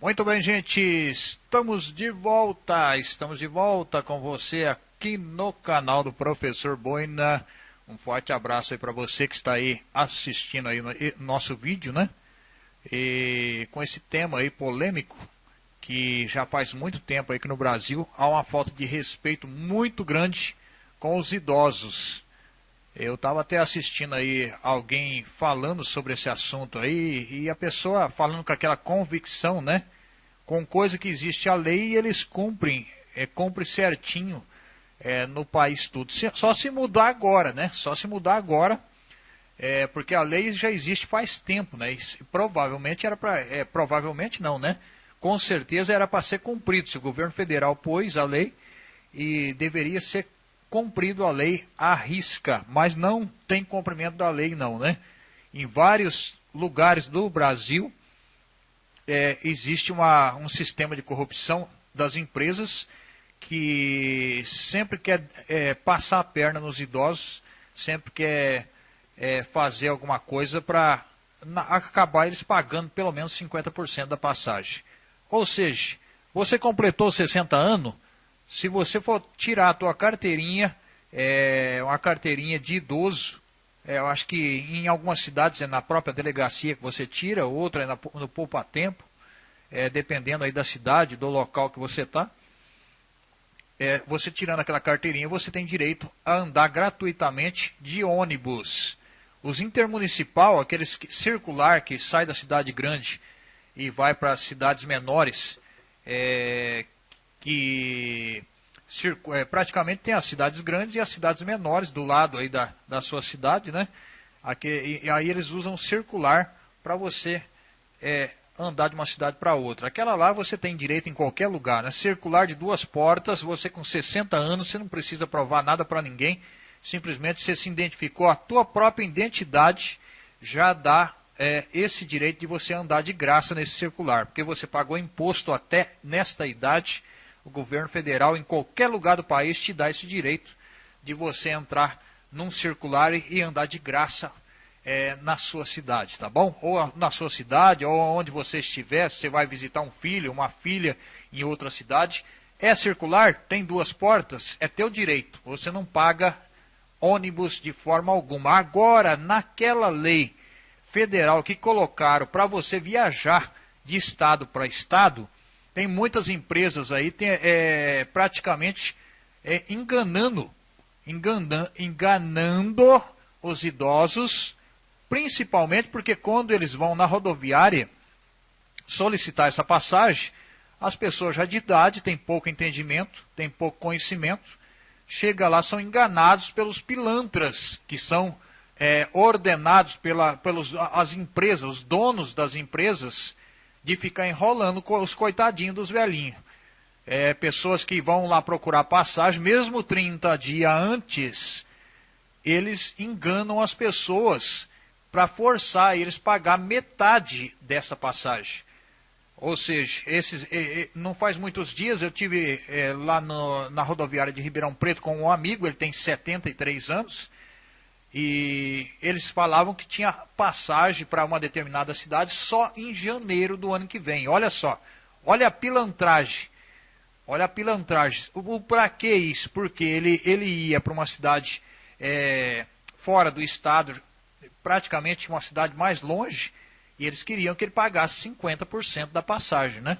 Muito bem, gente, estamos de volta, estamos de volta com você aqui no canal do Professor Boina. Um forte abraço aí para você que está aí assistindo aí no nosso vídeo, né? E com esse tema aí polêmico, que já faz muito tempo aí que no Brasil há uma falta de respeito muito grande com os idosos. Eu estava até assistindo aí alguém falando sobre esse assunto aí e a pessoa falando com aquela convicção, né? Com coisa que existe a lei e eles cumprem, é, cumprem certinho é, no país tudo. Só se mudar agora, né? Só se mudar agora, é, porque a lei já existe faz tempo, né? E provavelmente era para, é, provavelmente não, né? Com certeza era para ser cumprido. Se o governo federal pôs a lei e deveria ser cumprido a lei à risca, mas não tem cumprimento da lei não, né? Em vários lugares do Brasil é, existe uma, um sistema de corrupção das empresas que sempre quer é, passar a perna nos idosos, sempre quer é, fazer alguma coisa para acabar eles pagando pelo menos 50% da passagem. Ou seja, você completou 60 anos, se você for tirar a tua carteirinha, é, uma carteirinha de idoso, é, eu acho que em algumas cidades é na própria delegacia que você tira, outra é na, no poupa tempo, é, dependendo aí da cidade, do local que você está. É, você tirando aquela carteirinha, você tem direito a andar gratuitamente de ônibus. Os intermunicipal, aqueles que, circular que sai da cidade grande e vai para cidades menores, é, que é, praticamente tem as cidades grandes e as cidades menores do lado aí da, da sua cidade, né? Aqui, e, aí eles usam circular para você é, andar de uma cidade para outra. Aquela lá você tem direito em qualquer lugar, né? Circular de duas portas, você com 60 anos, você não precisa provar nada para ninguém, simplesmente você se identificou, a tua própria identidade já dá é, esse direito de você andar de graça nesse circular, porque você pagou imposto até nesta idade o governo federal, em qualquer lugar do país, te dá esse direito de você entrar num circular e andar de graça é, na sua cidade, tá bom? Ou na sua cidade, ou onde você estiver, se você vai visitar um filho, uma filha em outra cidade. É circular, tem duas portas, é teu direito. Você não paga ônibus de forma alguma. Agora, naquela lei federal que colocaram para você viajar de estado para estado, tem muitas empresas aí tem, é, praticamente é, enganando, enganando, enganando os idosos, principalmente porque quando eles vão na rodoviária solicitar essa passagem, as pessoas já de idade têm pouco entendimento, têm pouco conhecimento, chega lá, são enganados pelos pilantras, que são é, ordenados pela, pelas as empresas, os donos das empresas, de ficar enrolando os coitadinhos dos velhinhos. É, pessoas que vão lá procurar passagem, mesmo 30 dias antes, eles enganam as pessoas para forçar eles pagar metade dessa passagem. Ou seja, esses, não faz muitos dias eu tive é, lá no, na rodoviária de Ribeirão Preto com um amigo, ele tem 73 anos, e eles falavam que tinha passagem para uma determinada cidade só em janeiro do ano que vem. Olha só, olha a pilantragem. Olha a pilantragem. O, o para que isso? Porque ele, ele ia para uma cidade é, fora do estado, praticamente uma cidade mais longe, e eles queriam que ele pagasse 50% da passagem, né?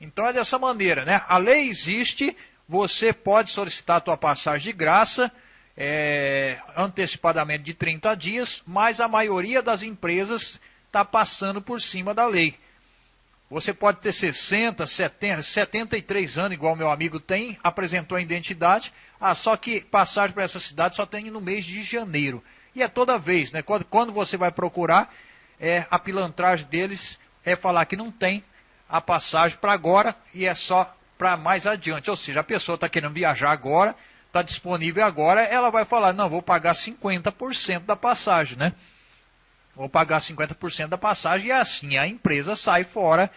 Então é dessa maneira, né? A lei existe, você pode solicitar a tua passagem de graça, é, antecipadamente de 30 dias, mas a maioria das empresas está passando por cima da lei. Você pode ter 60, 70, 73 anos, igual meu amigo tem, apresentou a identidade, ah, só que passagem para essa cidade só tem no mês de janeiro. E é toda vez, né? Quando, quando você vai procurar, é, a pilantragem deles é falar que não tem a passagem para agora e é só para mais adiante. Ou seja, a pessoa está querendo viajar agora, está disponível agora, ela vai falar, não, vou pagar 50% da passagem, né? Vou pagar 50% da passagem e assim a empresa sai fora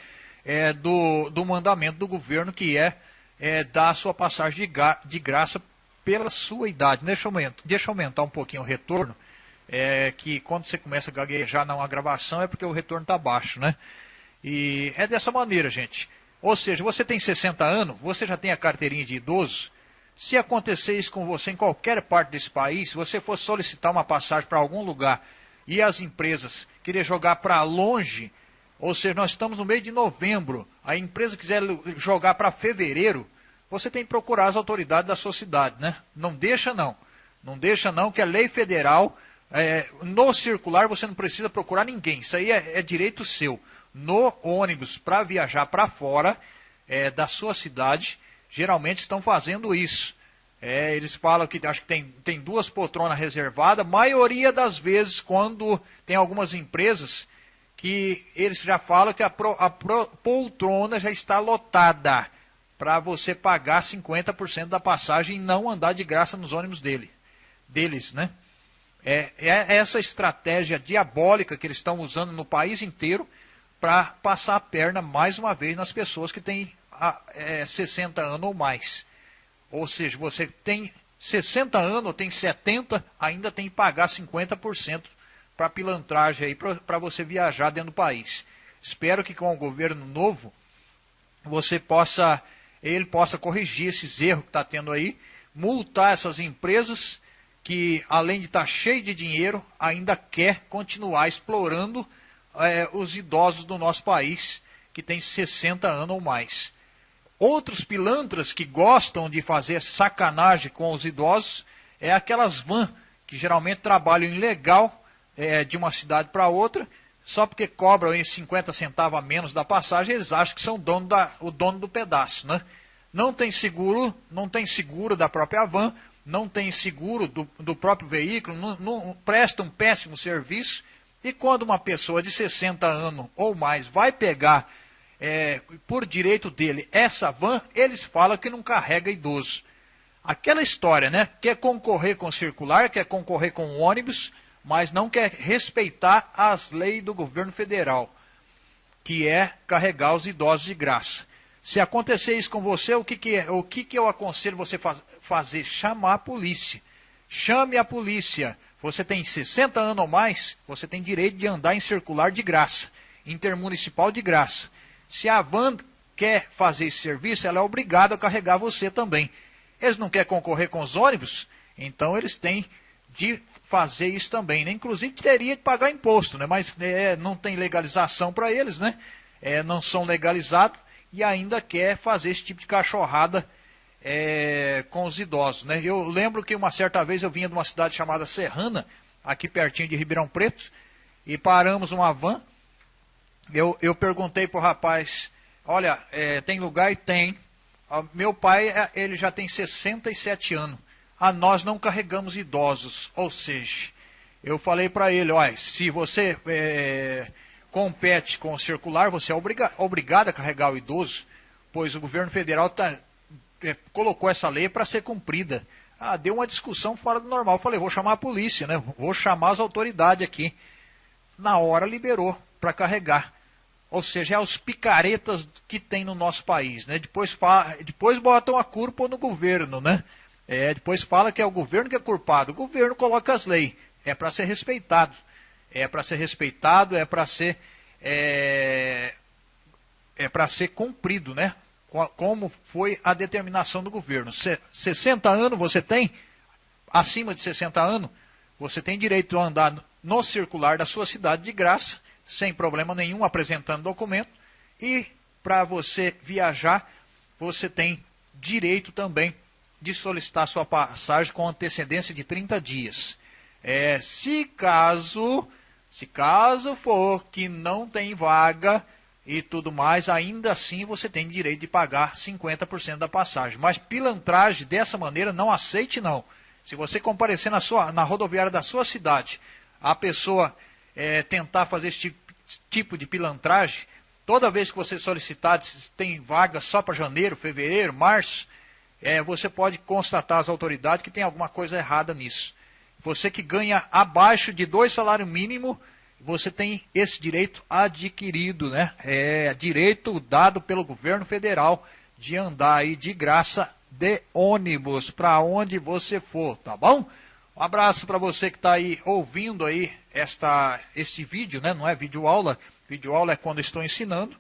é, do, do mandamento do governo que é, é dar a sua passagem de, de graça pela sua idade. Deixa eu aumentar, deixa eu aumentar um pouquinho o retorno, é, que quando você começa a gaguejar na gravação é porque o retorno está baixo, né? E é dessa maneira, gente. Ou seja, você tem 60 anos, você já tem a carteirinha de idoso. Se acontecer isso com você em qualquer parte desse país, se você for solicitar uma passagem para algum lugar e as empresas querer jogar para longe, ou seja, nós estamos no mês de novembro, a empresa quiser jogar para fevereiro, você tem que procurar as autoridades da sua cidade, né? Não deixa não. Não deixa não, que é lei federal. É, no circular você não precisa procurar ninguém. Isso aí é, é direito seu. No ônibus para viajar para fora é, da sua cidade, geralmente estão fazendo isso. É, eles falam que acho que tem, tem duas poltronas reservadas. Maioria das vezes, quando tem algumas empresas que eles já falam que a, pro, a pro, poltrona já está lotada para você pagar 50% da passagem e não andar de graça nos ônibus dele deles, né? É, é essa estratégia diabólica que eles estão usando no país inteiro para passar a perna mais uma vez nas pessoas que têm a, é, 60 anos ou mais. Ou seja, você tem 60 anos tem 70, ainda tem que pagar 50% para pilantragem aí para você viajar dentro do país. Espero que com o governo novo você possa ele possa corrigir esses erros que está tendo aí, multar essas empresas que, além de estar tá cheio de dinheiro, ainda quer continuar explorando é, os idosos do nosso país, que tem 60 anos ou mais. Outros pilantras que gostam de fazer sacanagem com os idosos é aquelas vans que geralmente trabalham ilegal é, de uma cidade para outra, só porque cobram em 50 centavos a menos da passagem, eles acham que são dono da, o dono do pedaço. Né? Não tem seguro, não tem seguro da própria van, não tem seguro do, do próprio veículo, não, não, presta um péssimo serviço. E quando uma pessoa de 60 anos ou mais vai pegar é, por direito dele essa van, eles falam que não carrega idoso. Aquela história, né? Quer concorrer com circular, quer concorrer com ônibus, mas não quer respeitar as leis do governo federal, que é carregar os idosos de graça. Se acontecer isso com você, o que, que, é, o que, que eu aconselho você faz, fazer? Chamar a polícia. Chame a polícia. Você tem 60 anos ou mais, você tem direito de andar em circular de graça, intermunicipal de graça. Se a van quer fazer esse serviço, ela é obrigada a carregar você também. Eles não querem concorrer com os ônibus, então eles têm de fazer isso também. Né? Inclusive teria de pagar imposto, né? mas é, não tem legalização para eles, né? É, não são legalizados e ainda quer fazer esse tipo de cachorrada é, com os idosos. Né? Eu lembro que uma certa vez eu vinha de uma cidade chamada Serrana, aqui pertinho de Ribeirão Preto, e paramos uma van. Eu, eu perguntei para o rapaz, olha, é, tem lugar e tem. Meu pai, é, ele já tem 67 anos. A nós não carregamos idosos. Ou seja, eu falei para ele, olha, se você é, compete com o circular, você é obriga obrigado a carregar o idoso, pois o governo federal tá, é, colocou essa lei para ser cumprida. Ah, deu uma discussão fora do normal. Falei, vou chamar a polícia, né? Vou chamar as autoridades aqui. Na hora liberou para carregar. Ou seja, é os picaretas que tem no nosso país, né? Depois, depois botam a culpa no governo, né? É, depois fala que é o governo que é culpado. O governo coloca as leis. É para ser respeitado é para ser respeitado, é para ser é, é para ser cumprido, né? Como foi a determinação do governo. 60 anos você tem, acima de 60 anos, você tem direito a andar no circular da sua cidade de graça, sem problema nenhum, apresentando documento. E para você viajar, você tem direito também de solicitar sua passagem com antecedência de 30 dias. É, se caso se caso for que não tem vaga e tudo mais, ainda assim você tem direito de pagar 50% da passagem. Mas pilantragem dessa maneira não aceite não. Se você comparecer na, sua, na rodoviária da sua cidade, a pessoa é, tentar fazer esse tipo, de pilantragem, toda vez que você solicitar, tem vaga só para janeiro, fevereiro, março, é, você pode constatar às autoridades que tem alguma coisa errada nisso. Você que ganha abaixo de dois salários mínimos, você tem esse direito adquirido, né? É direito dado pelo governo federal de andar aí de graça de ônibus para onde você for, tá bom? Um abraço para você que está aí ouvindo aí esta, este vídeo, né? Não é vídeo aula, Vídeo aula é quando estou ensinando.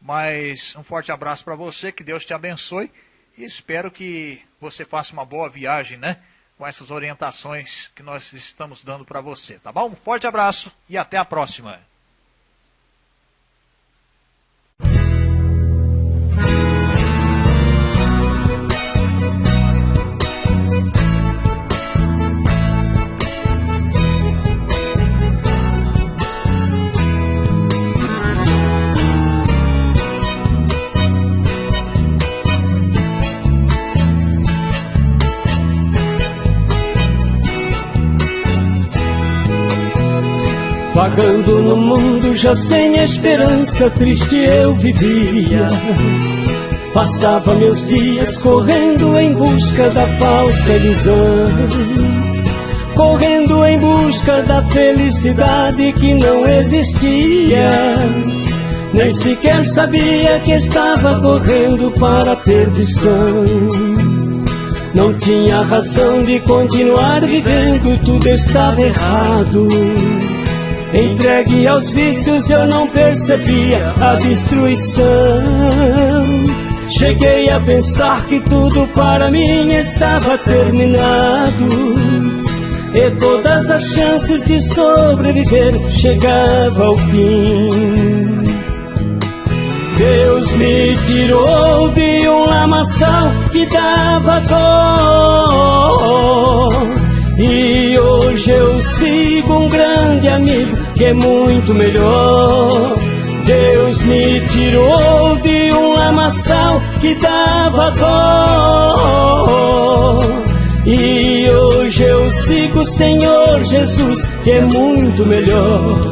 Mas um forte abraço para você, que Deus te abençoe e espero que você faça uma boa viagem, né? Com essas orientações que nós estamos dando para você, tá bom? Um forte abraço e até a próxima. Vagando no mundo já sem esperança, triste eu vivia. Passava meus dias correndo em busca da falsa ilusão. Correndo em busca da felicidade que não existia. Nem sequer sabia que estava correndo para a perdição. Não tinha razão de continuar vivendo, tudo estava errado. Entregue aos vícios eu não percebia a destruição. Cheguei a pensar que tudo para mim estava terminado. E todas as chances de sobreviver chegava ao fim. Deus me tirou de um lamaçal que dava dor. E hoje eu sigo um grande amigo que é muito melhor. Deus me tirou de um lamaçal que dava dor. E hoje eu sigo o Senhor Jesus, que é muito melhor.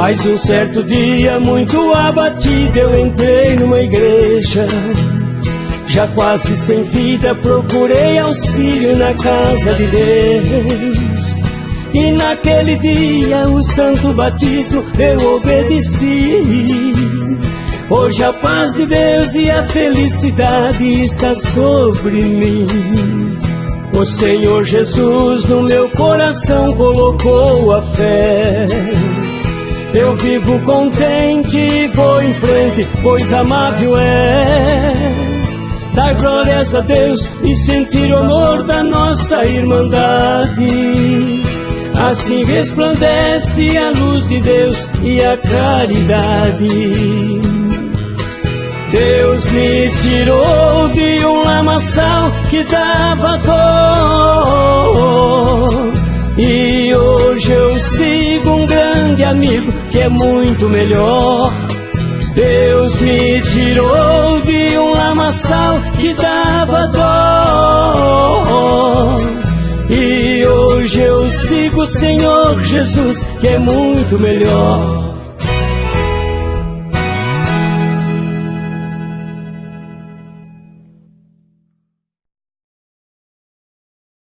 Mas um certo dia, muito abatido, eu entrei numa igreja. Já quase sem vida, procurei auxílio na casa de Deus. E naquele dia, o santo batismo eu obedeci. Hoje a paz de Deus e a felicidade está sobre mim. O Senhor Jesus no meu coração colocou a fé. Eu vivo contente e vou em frente, pois amável és. Dar glórias a Deus e sentir o amor da nossa irmandade. Assim resplandece a luz de Deus e a caridade. Deus me tirou de um lamaçal que dava dor. E hoje eu sigo um amigo que é muito melhor. Deus me tirou de um lamaçal que dava dor. E hoje eu sigo o Senhor Jesus, que é muito melhor.